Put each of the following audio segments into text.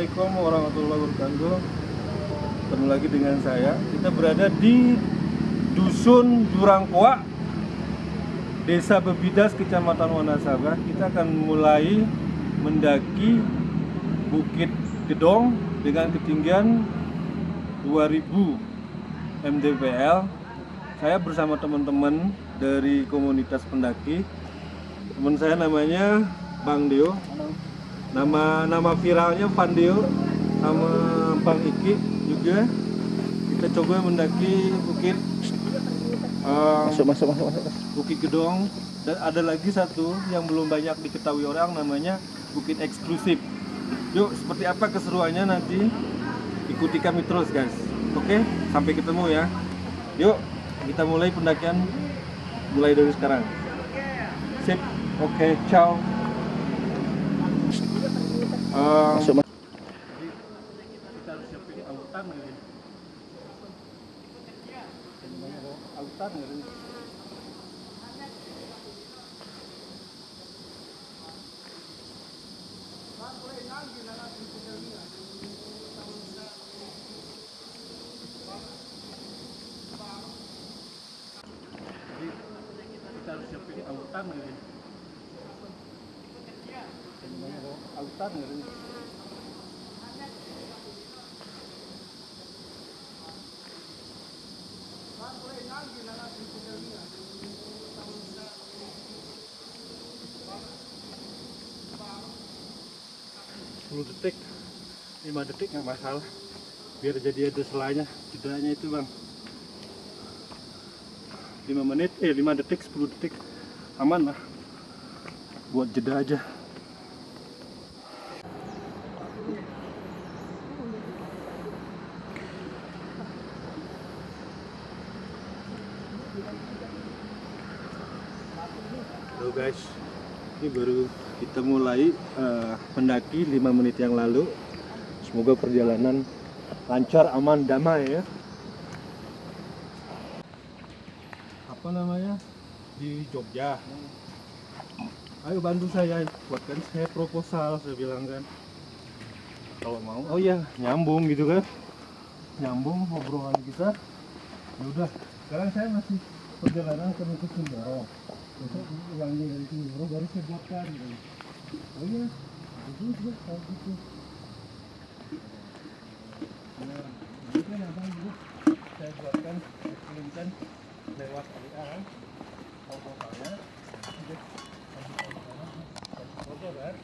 Assalamualaikum warahmatullahi wabarakatuh. Ketemu lagi dengan saya. Kita berada di Dusun Jurangkoa Desa Bebidas, Kecamatan Wanasaba Kita akan mulai mendaki Bukit Gedong Dengan ketinggian 2000 mdpl Saya bersama teman-teman dari komunitas pendaki. Teman saya namanya Bang Deo nama nama viralnya Pandeo sama Bang Iki juga kita coba mendaki bukit uh, Masuk, masuk, masuk, masuk. Bukit Gedong dan ada lagi satu yang belum banyak diketahui orang namanya Bukit Eksklusif. Yuk, seperti apa keseruannya nanti ikuti kami terus guys. Oke, sampai ketemu ya. Yuk, kita mulai pendakian mulai dari sekarang. Sip. Oke, ciao. Um, Masuk, masuk siapin autan gitu. Autan gitu. kita harus siapin autan gitu. Autan gitu. Sepuluh detik, 5 detik nggak masalah. Biar jadi ada selanya, jedanya itu bang. 5 menit, eh 5 detik, 10 detik, aman lah. Buat jeda aja. Halo guys, ini baru kita mulai eh, mendaki 5 menit yang lalu. Semoga perjalanan lancar, aman, damai ya. Apa namanya? Di Jogja. Ayo bantu saya, buatkan saya proposal, saya bilang kan. Kalau mau, oh iya nyambung gitu kan? Nyambung obrolan kita. Ya udah, sekarang saya masih perjalanan ke Nusa besok ulangnya dari Sindoro baru saya buatkan gitu. oh iya itu juga kalau gitu nah itu kan abang dulu. Saya buatkan saya kirimkan lewat WA kan? Proposalnya udah kasih tahu sana kasih foto kan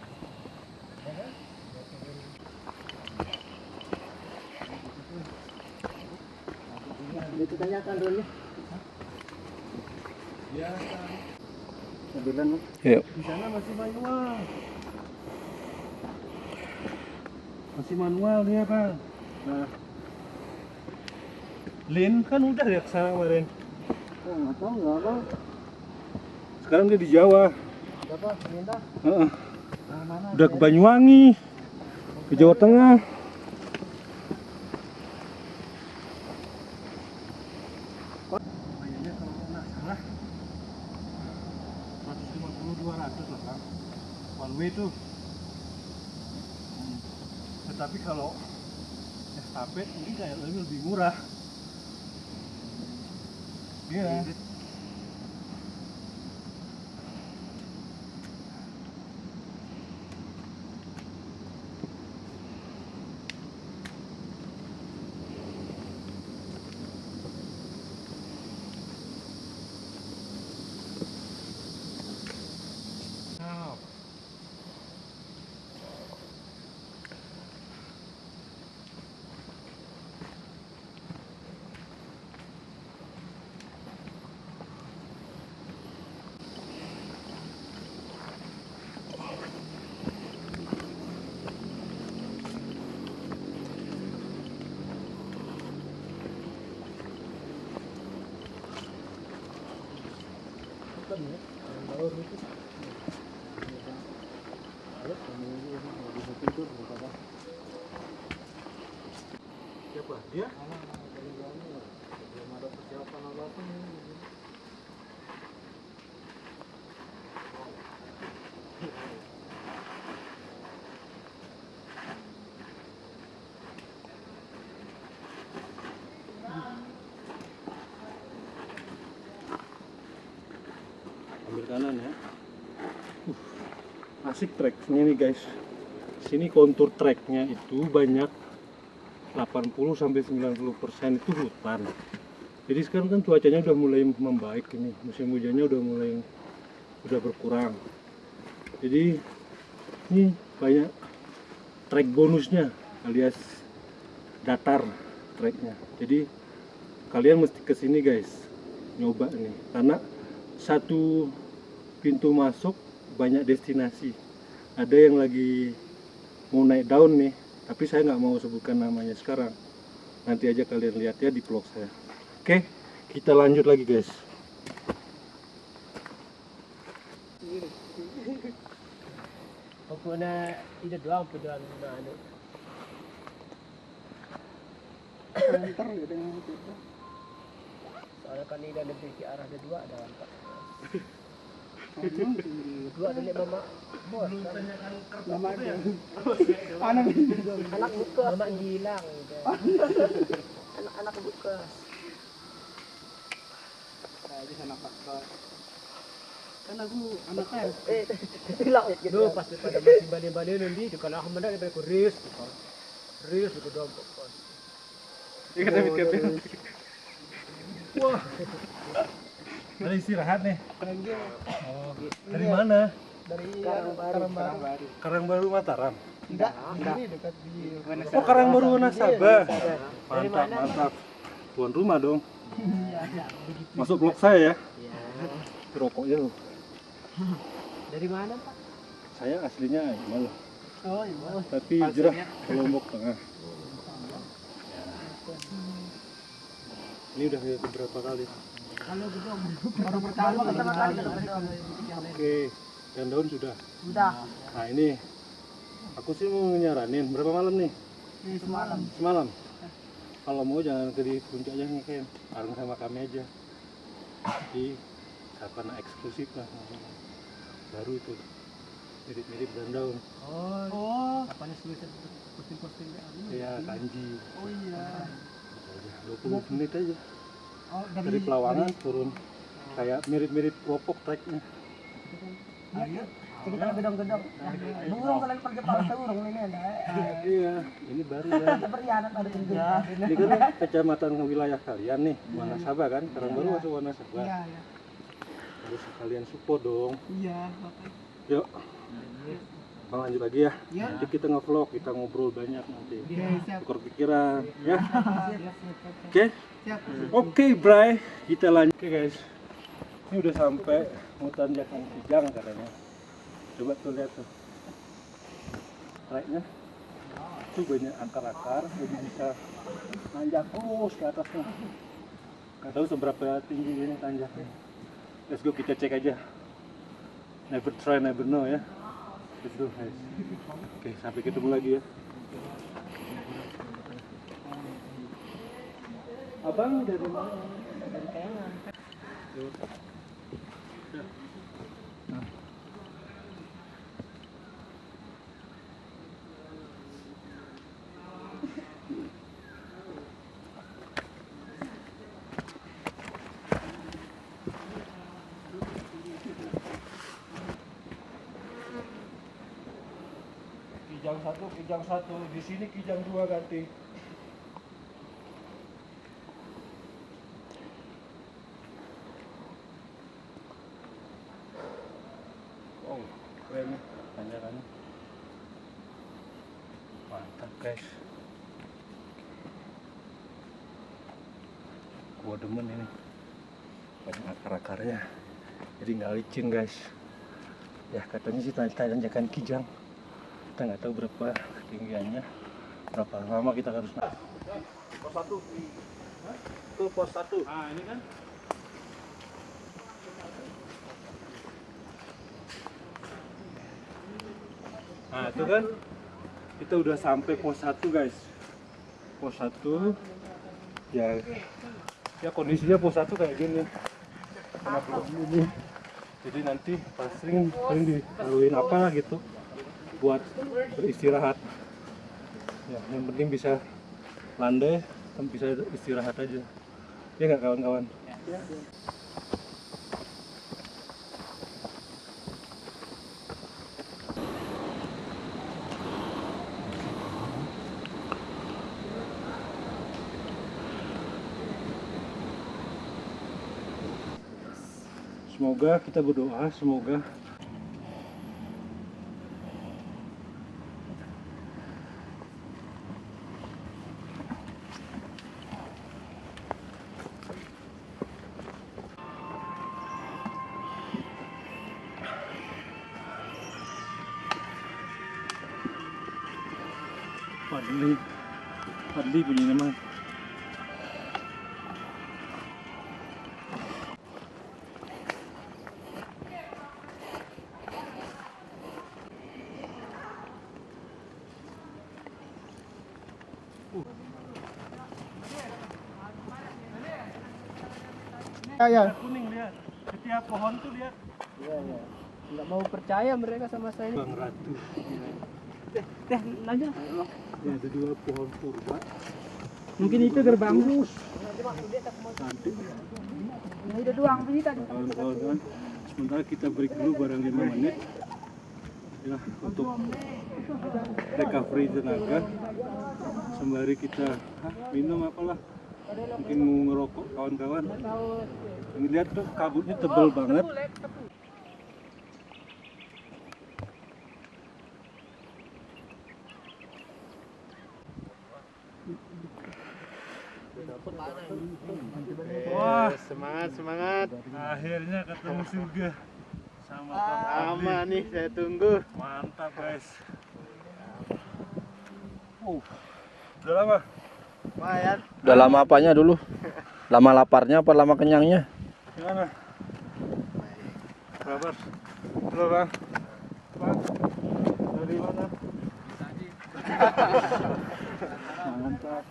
ya kan dulu ya Mobilan, Bang. di sana masih manual masih manual dia bang nah Lin kan udah ya ke sana kemarin Oh, nggak tahu nggak apa. sekarang dia di Jawa Apa? Pindah? Heeh. Nah, mana? udah ke Banyuwangi ke Jawa Tengah kayaknya kalau nggak salah 150 200 lah bang one way tetapi kalau estafet ini kayak lebih murah. Iya. Nah, asik treknya nih guys. Sini kontur treknya itu banyak 80 sampai 90 persen itu hutan. Jadi sekarang kan cuacanya udah mulai membaik ini. Musim hujannya udah mulai udah berkurang. Jadi ini banyak trek bonusnya alias datar treknya jadi kalian mesti ke sini guys. Nyoba nih. Karena satu pintu masuk banyak destinasi ada yang lagi mau naik daun nih tapi saya nggak mau sebutkan namanya sekarang nanti aja kalian lihat ya di vlog saya oke kita lanjut lagi guys Pokoknya itu doang pejuang na ano. Antar ya dengan kita. Soalnya kanina lebih ke arah ada dua ada empat. Dua ada mamak. Bos, kan? mamak dia. Anak anak buka. Ah, mamak hilang. Anak anak buka. Anak pak. Kan aku anak kan. Eh, hilang. Duh, pas pada masih balik-balik nanti, kalau aku mendak daripada aku risk. Risk itu dong. Ikan tapi kepen. Wah. Ada istirahat nih. Oh, dari mana? Dari Karangbaru. Karangbaru. Karangbaru Mataram. Enggak, ini dekat di Oh, Karangbaru Wanasaba. Dari Mantap, mantap. Tuan rumah dong. Masuk blok saya ya. Iya. Rokoknya loh. Dari mana, Pak? Saya aslinya malah, Oh, iya. tapi hijrah ke Lombok Tengah. Ini udah beberapa kali. Kalau gitu baru pertama pertama kali Oke, dan daun sudah. Udah. Nah ini, aku sih mau nyaranin berapa malam nih? Ini semalam. Semalam. Kalau mau jangan ke di puncaknya ngecamp, bareng sama kami aja. Di karena eksklusif lah. Baru itu. Mirip-mirip dan daun. Oh, Oh. apanya sulit posting-posting Iya, kanji. Oh iya. Gitu aja. 20 menit aja. Oh, Dari Pelawangan turun. Kayak mirip-mirip Lopok treknya. Ayo. Kita kan gedong-gedong. Burung kalian pergi para burung ini ada. Iya, ini baru ya. Berianan ada tinggi. Ini kan kecamatan wilayah kalian nih, Wanasaba kan? Sekarang baru masuk Wanasaba. Iya, iya. Harus kalian support dong. Iya, Bapak. Yuk. Bang lanjut lagi ya. Iya. Nanti kita nge-vlog, kita ngobrol banyak nanti. Siap. Tukar pikiran, ya. Oke? Oke, Bray. Kita lanjut. Oke, guys. Ini udah sampai hutan Jakang Kijang katanya. Coba tuh lihat tuh. Treknya. Itu banyak akar-akar, jadi bisa nanjak terus ke atasnya. Gak tahu seberapa tinggi ini tanjaknya. Let's go kita cek aja. Never try, never know ya. Go guys. Oke, sampai ketemu lagi ya. Abang dari mana? Dari kayangan. Kijang satu, kijang satu. Di sini kijang dua ganti. Oh, keren nih tanjakannya. Mantap guys. Gua demen ini. Banyak akar-akarnya. Jadi nggak licin guys. Ya katanya sih tan- tanjakan kijang kita nggak tahu berapa ketinggiannya berapa lama kita harus naik. Pos satu. Itu pos satu. Ah ini kan nah itu kan kita udah sampai pos satu guys. Pos satu. Ya. Ya kondisinya pos satu kayak gini. Karena belum ini. Jadi nanti pas sering sering dilaluin apa gitu buat beristirahat ya, yang penting bisa landai bisa istirahat aja ya nggak kawan-kawan. Semoga kita berdoa, semoga Fadli Fadli punya nama Ya, ya. kuning lihat setiap pohon tuh lihat Iya, iya. Nggak mau percaya mereka sama saya ini. Bang Ratu Teh, lanjut. ya, ada dua pohon purba Mungkin itu doang tadi. kawan-kawan kan sementara kita break dulu barang 5 menit. Ya untuk recovery tenaga. Sembari kita hah, minum apalah. Mungkin mau ngerokok kawan-kawan. Ini lihat tuh kabutnya tebel banget surga sama Lama Fadli. nih saya tunggu. Mantap guys. Uh, udah lama. Lumayan. Udah lama apanya dulu? Lama laparnya apa lama kenyangnya? Gimana? Kabar? Halo bang. Bang. Dari mana? Mantap.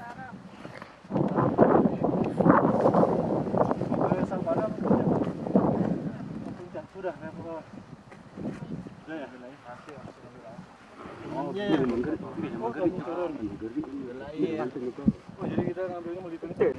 Boleh sang padam? Sudah, sudah, saya mau. Sudah ya? Sudah ya? Oh, Iya. Oh. Oh, jadi kita ngambilnya mau dituntut.